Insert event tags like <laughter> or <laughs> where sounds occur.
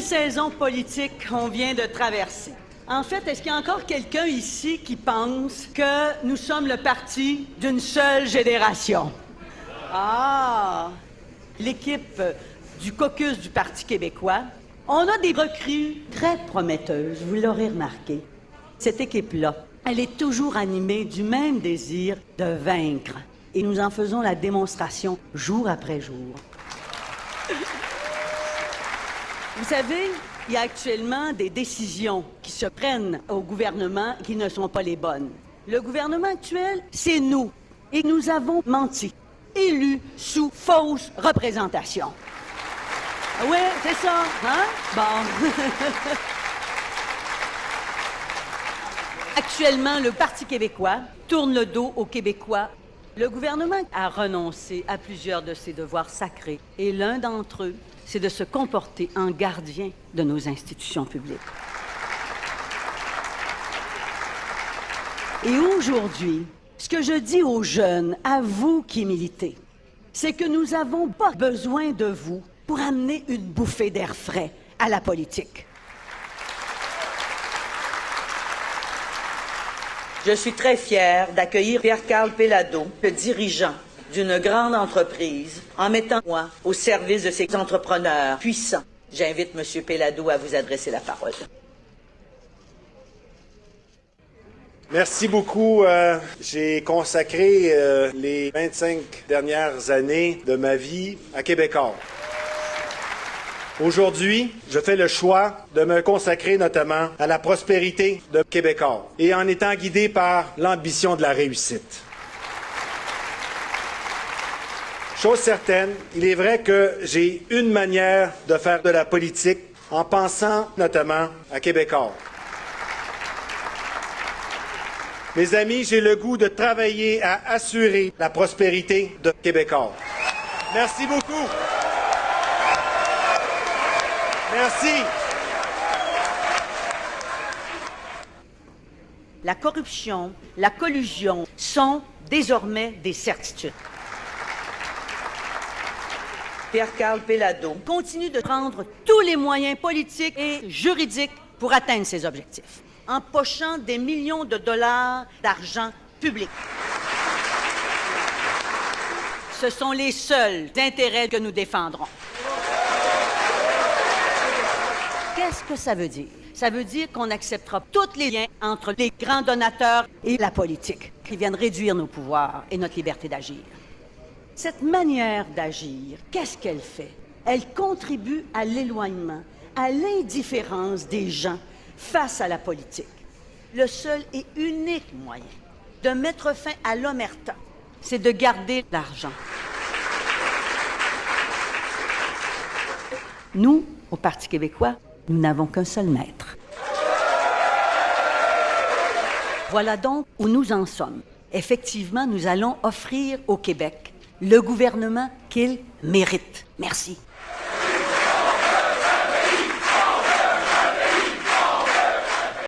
saison politique qu'on vient de traverser? En fait, est-ce qu'il y a encore quelqu'un ici qui pense que nous sommes le parti d'une seule génération? Ah! L'équipe du caucus du Parti québécois, on a des recrues très prometteuses, vous l'aurez remarqué. Cette équipe-là, elle est toujours animée du même désir de vaincre. Et nous en faisons la démonstration jour après jour. Vous savez, il y a actuellement des décisions qui se prennent au gouvernement qui ne sont pas les bonnes. Le gouvernement actuel, c'est nous. Et nous avons menti, élus sous fausse représentation. Oui, c'est ça, hein? Bon. <laughs> Actuellement, le Parti québécois tourne le dos aux Québécois. Le gouvernement a renoncé à plusieurs de ses devoirs sacrés et l'un d'entre eux, c'est de se comporter en gardien de nos institutions publiques. Et aujourd'hui, ce que je dis aux jeunes, à vous qui militez, c'est que nous n'avons pas besoin de vous pour amener une bouffée d'air frais à la politique. Je suis très fière d'accueillir Pierre-Carl Pellado, le dirigeant d'une grande entreprise, en mettant moi au service de ces entrepreneurs puissants. J'invite M. Pellado à vous adresser la parole. Merci beaucoup. Euh, J'ai consacré euh, les 25 dernières années de ma vie à Québécois. Aujourd'hui, je fais le choix de me consacrer notamment à la prospérité de Québécois et en étant guidé par l'ambition de la réussite. Chose certaine, il est vrai que j'ai une manière de faire de la politique en pensant notamment à Québécois. Mes amis, j'ai le goût de travailler à assurer la prospérité de Québécois. Merci beaucoup. Merci. La corruption, la collusion sont désormais des certitudes. Pierre-Carl Pellado Continue de prendre tous les moyens politiques et juridiques pour atteindre ses objectifs, empochant des millions de dollars d'argent public. Ce sont les seuls intérêts que nous défendrons. Qu'est-ce que ça veut dire? Ça veut dire qu'on acceptera tous les liens entre les grands donateurs et la politique, qui viennent réduire nos pouvoirs et notre liberté d'agir. Cette manière d'agir, qu'est-ce qu'elle fait? Elle contribue à l'éloignement, à l'indifférence des gens face à la politique. Le seul et unique moyen de mettre fin à l'omerta, c'est de garder l'argent. Nous, au Parti québécois, nous n'avons qu'un seul maître. Voilà donc où nous en sommes. Effectivement, nous allons offrir au Québec le gouvernement qu'il mérite. Merci.